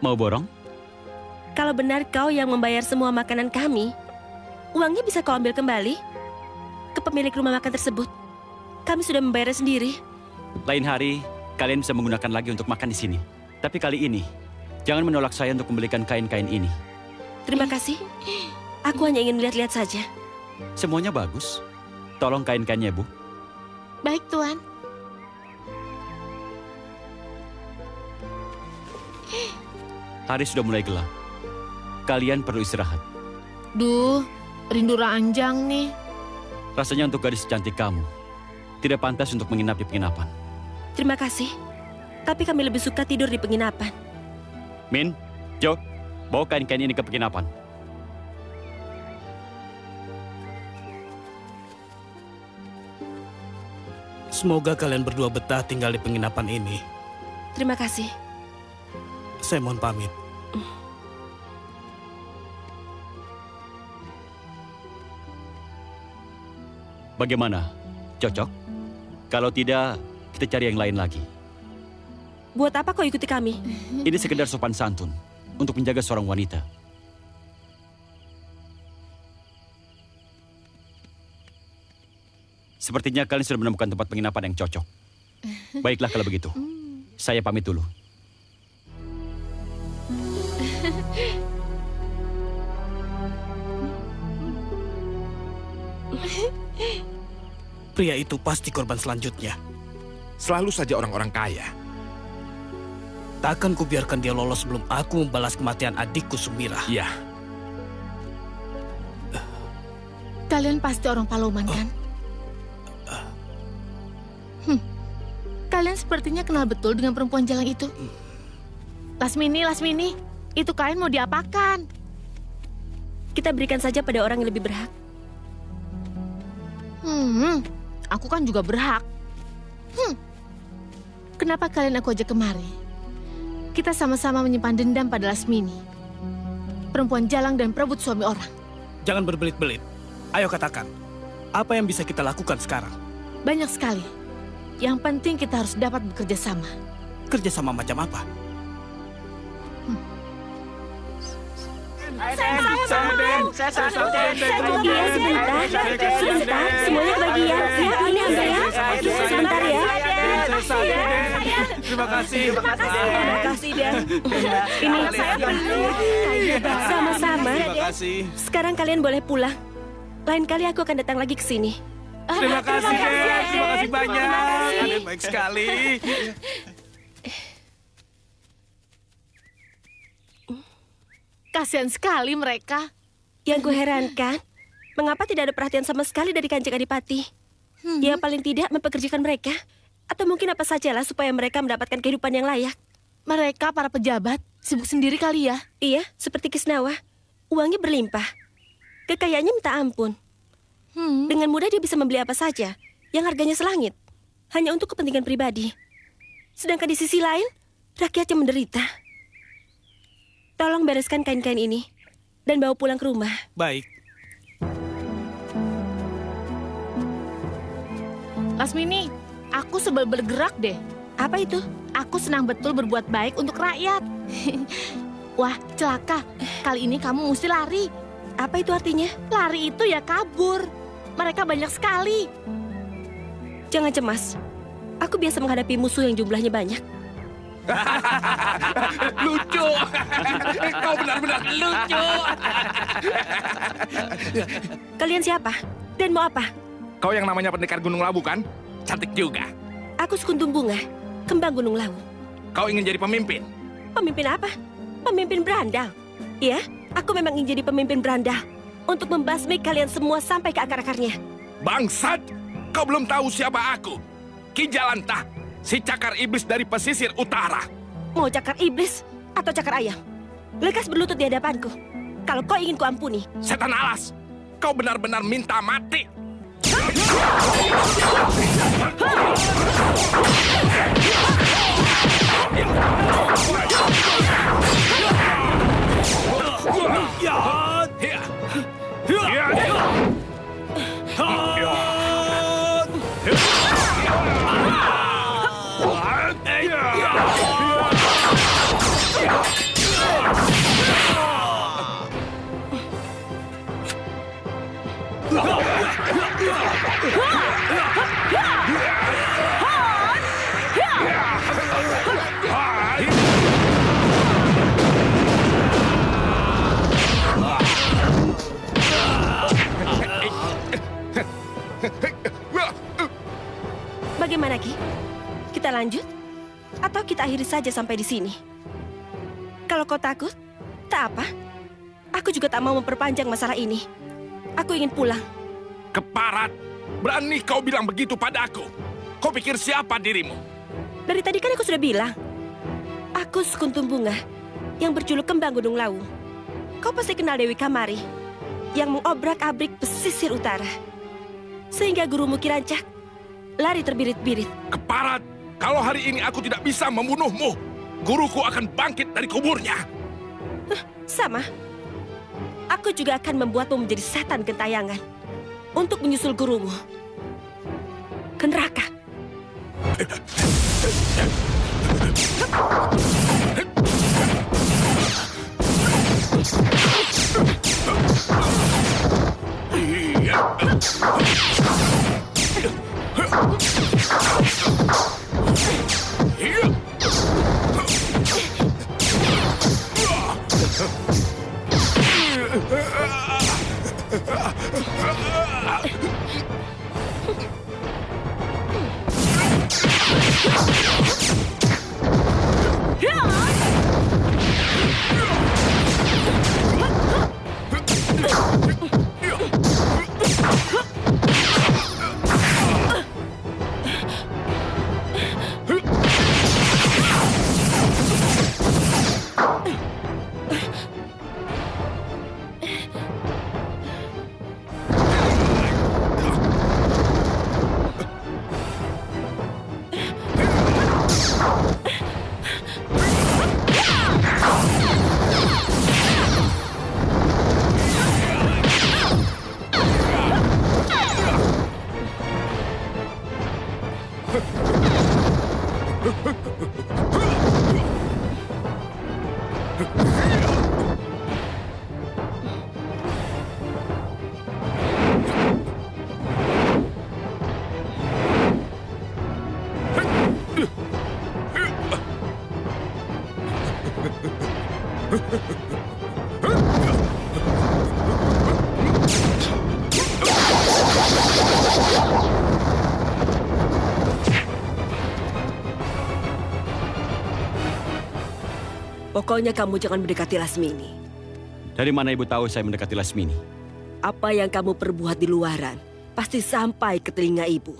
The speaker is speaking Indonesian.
Mau borong? Kalau benar kau yang membayar semua makanan kami, uangnya bisa kau ambil kembali ke pemilik rumah makan tersebut. Kami sudah membayarnya sendiri. Lain hari, kalian bisa menggunakan lagi untuk makan di sini. Tapi kali ini, jangan menolak saya untuk membelikan kain-kain ini. Terima kasih. Aku hanya ingin melihat-lihat saja. Semuanya bagus. Tolong kain-kainnya, Bu. Baik, Tuan. Hari sudah mulai gelap. Kalian perlu istirahat. Duh, rindu ranjang nih. Rasanya untuk gadis secantik kamu, tidak pantas untuk menginap di penginapan. Terima kasih. Tapi kami lebih suka tidur di penginapan. Min, Jo, bawa kain-kain ini ke penginapan. Semoga kalian berdua betah tinggal di penginapan ini. Terima kasih. Saya mohon pamit. Bagaimana? Cocok? Kalau tidak, kita cari yang lain lagi. Buat apa kau ikuti kami? Ini sekedar sopan santun untuk menjaga seorang wanita. Sepertinya kalian sudah menemukan tempat penginapan yang cocok. Baiklah kalau begitu. Saya pamit dulu. Pria itu pasti korban selanjutnya. Selalu saja orang-orang kaya. Takkan kubiarkan dia lolos sebelum aku membalas kematian adikku Sumira. Iya, Kalian pasti orang Paloman, kan? Hmm. Kalian sepertinya kenal betul dengan perempuan jalang itu. Lasmini, Lasmini, itu kain mau diapakan? Kita berikan saja pada orang yang lebih berhak. Hmm, aku kan juga berhak. Hmm, kenapa kalian aku ajak kemari? Kita sama-sama menyimpan dendam pada Lasmini. Perempuan jalang dan perebut suami orang. Jangan berbelit-belit. Ayo katakan, apa yang bisa kita lakukan sekarang? Banyak sekali. Yang penting kita harus dapat bekerja sama. Kerja sama macam apa? Iya, sebentar. Sebentar, semuanya kebagian. Ya, ini ambil ya. Sebentar ya. Terima kasih. Terima kasih, Dan. Ini saya perlu. Sama-sama. Terima kasih. Sekarang kalian boleh pulang. Lain kali aku akan datang lagi ke sini. Terima kasih, Den. Terima kasih banyak. Kalian baik sekali. Kasihan sekali mereka. Yang gue herankan, mengapa tidak ada perhatian sama sekali dari kanjeng Adipati? Ya paling tidak mempekerjakan mereka. Atau mungkin apa sajalah supaya mereka mendapatkan kehidupan yang layak. Mereka para pejabat sibuk sendiri kali ya. Iya, seperti Kisnawa. Uangnya berlimpah. Kekayaannya minta ampun. Hmm. Dengan mudah dia bisa membeli apa saja yang harganya selangit. Hanya untuk kepentingan pribadi. Sedangkan di sisi lain, rakyatnya menderita. Tolong bereskan kain-kain ini dan bawa pulang ke rumah. Baik. Lasmini, aku sebel bergerak deh. Apa itu? Aku senang betul berbuat baik untuk rakyat. Wah, celaka. Kali ini kamu mesti lari. Apa itu artinya? Lari itu ya kabur. Mereka banyak sekali. Jangan cemas. Aku biasa menghadapi musuh yang jumlahnya banyak. lucu. Kau benar-benar lucu. Kalian siapa? Dan mau apa? Kau yang namanya pendekar Gunung Labu kan? Cantik juga. Aku Sekuntum Bunga, kembang Gunung Lawu. Kau ingin jadi pemimpin? Pemimpin apa? Pemimpin berandal. Ya, aku memang ingin jadi pemimpin berandal. Untuk membasmi kalian semua sampai ke akar-akarnya. Bangsat! Kau belum tahu siapa aku. Ki Jalantah, si cakar iblis dari pesisir utara. Mau cakar iblis atau cakar ayam? Lekas berlutut di hadapanku. Kalau kau ingin kuampuni. Setan alas, kau benar-benar minta mati. Ya. Ya. Ya. Bagaimana Ki? Kita lanjut? Atau kita akhiri saja sampai di sini? Kalau kau takut, tak apa. Aku juga tak mau memperpanjang masalah ini. Aku ingin pulang. Keparat! Berani kau bilang begitu padaku. Kau pikir siapa dirimu? Dari tadi kan aku sudah bilang. Aku sekuntum bunga yang berjuluk kembang Gunung Lawu. Kau pasti kenal Dewi Kamari yang mengobrak-abrik pesisir utara. Sehingga gurumu Kirancak lari terbirit-birit. Keparat, kalau hari ini aku tidak bisa membunuhmu, guruku akan bangkit dari kuburnya. Sama. Aku juga akan membuatmu menjadi setan gentayangan untuk menyusul gurumu ke neraka. out. Ha ha ha! Pokoknya kamu jangan mendekati Lasmini. Dari mana ibu tahu saya mendekati Lasmini? Apa yang kamu perbuat di luaran pasti sampai ke telinga ibu.